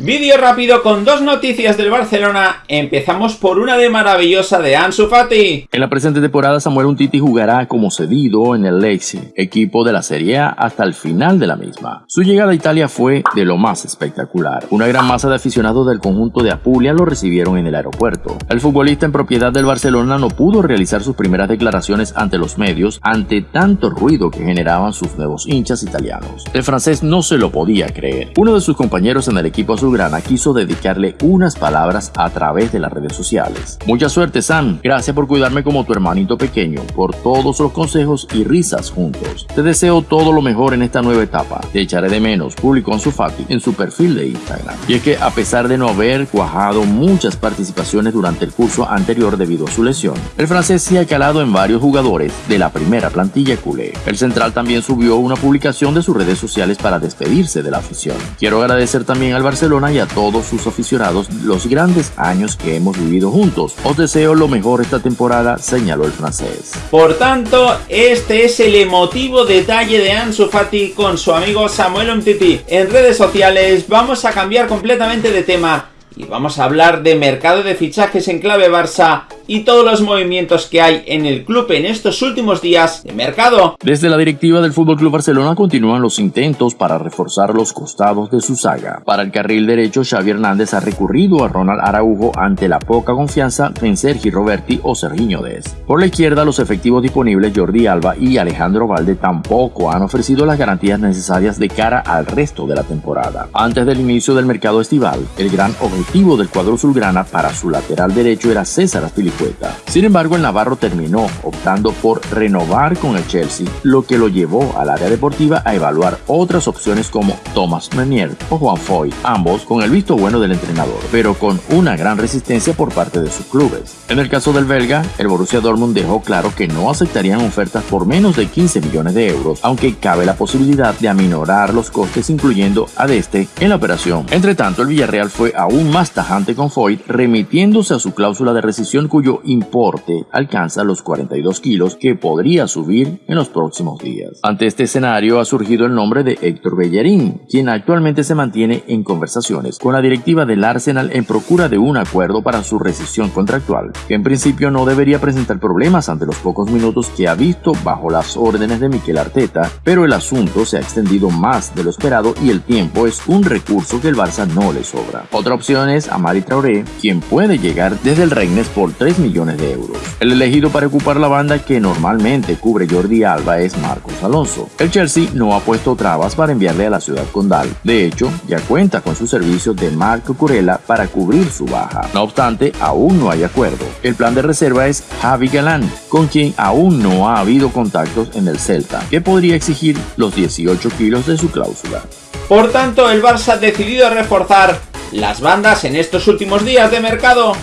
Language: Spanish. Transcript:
Vídeo rápido con dos noticias del Barcelona. Empezamos por una de maravillosa de Ansu Fati. En la presente temporada Samuel Untiti jugará como cedido en el Leipzig, equipo de la Serie A hasta el final de la misma. Su llegada a Italia fue de lo más espectacular. Una gran masa de aficionados del conjunto de Apulia lo recibieron en el aeropuerto. El futbolista en propiedad del Barcelona no pudo realizar sus primeras declaraciones ante los medios ante tanto ruido que generaban sus nuevos hinchas italianos. El francés no se lo podía creer. Uno de sus compañeros en el equipo Grana quiso dedicarle unas palabras a través de las redes sociales. Mucha suerte Sam, gracias por cuidarme como tu hermanito pequeño, por todos los consejos y risas juntos. Te deseo todo lo mejor en esta nueva etapa. Te echaré de menos, publicó en su Fati en su perfil de Instagram. Y es que a pesar de no haber cuajado muchas participaciones durante el curso anterior debido a su lesión, el francés se ha calado en varios jugadores de la primera plantilla culé. El central también subió una publicación de sus redes sociales para despedirse de la afición. Quiero agradecer también al Barcelona y a todos sus aficionados los grandes años que hemos vivido juntos. Os deseo lo mejor esta temporada, señaló el francés. Por tanto, este es el emotivo detalle de Ansu Fati con su amigo Samuel Umtiti. En redes sociales vamos a cambiar completamente de tema y vamos a hablar de mercado de fichajes en clave Barça y todos los movimientos que hay en el club en estos últimos días de mercado. Desde la directiva del FC Barcelona continúan los intentos para reforzar los costados de su saga. Para el carril derecho, Xavi Hernández ha recurrido a Ronald Araujo ante la poca confianza en Sergi Roberti o Sergiño Dez. Por la izquierda, los efectivos disponibles Jordi Alba y Alejandro Valde tampoco han ofrecido las garantías necesarias de cara al resto de la temporada. Antes del inicio del mercado estival, el gran objetivo del cuadro azulgrana para su lateral derecho era César Aspilicueta sin embargo, el Navarro terminó optando por renovar con el Chelsea, lo que lo llevó al área deportiva a evaluar otras opciones como Thomas Meunier o Juan Foy, ambos con el visto bueno del entrenador, pero con una gran resistencia por parte de sus clubes. En el caso del belga, el Borussia Dortmund dejó claro que no aceptarían ofertas por menos de 15 millones de euros, aunque cabe la posibilidad de aminorar los costes incluyendo a Deste en la operación. Entre tanto, el Villarreal fue aún más tajante con Foy, remitiéndose a su cláusula de rescisión cuyo importe alcanza los 42 kilos que podría subir en los próximos días. Ante este escenario ha surgido el nombre de Héctor Bellerín, quien actualmente se mantiene en conversaciones con la directiva del Arsenal en procura de un acuerdo para su rescisión contractual, que en principio no debería presentar problemas ante los pocos minutos que ha visto bajo las órdenes de Miquel Arteta, pero el asunto se ha extendido más de lo esperado y el tiempo es un recurso que el Barça no le sobra. Otra opción es Amari Traoré, quien puede llegar desde el Rennes por 3 millones de euros. El elegido para ocupar la banda que normalmente cubre Jordi Alba es Marcos Alonso. El Chelsea no ha puesto trabas para enviarle a la ciudad condal. De hecho, ya cuenta con su servicio de Marco Curella para cubrir su baja. No obstante, aún no hay acuerdo. El plan de reserva es Javi Galán, con quien aún no ha habido contactos en el Celta, que podría exigir los 18 kilos de su cláusula. Por tanto, el Barça ha decidido reforzar las bandas en estos últimos días de mercado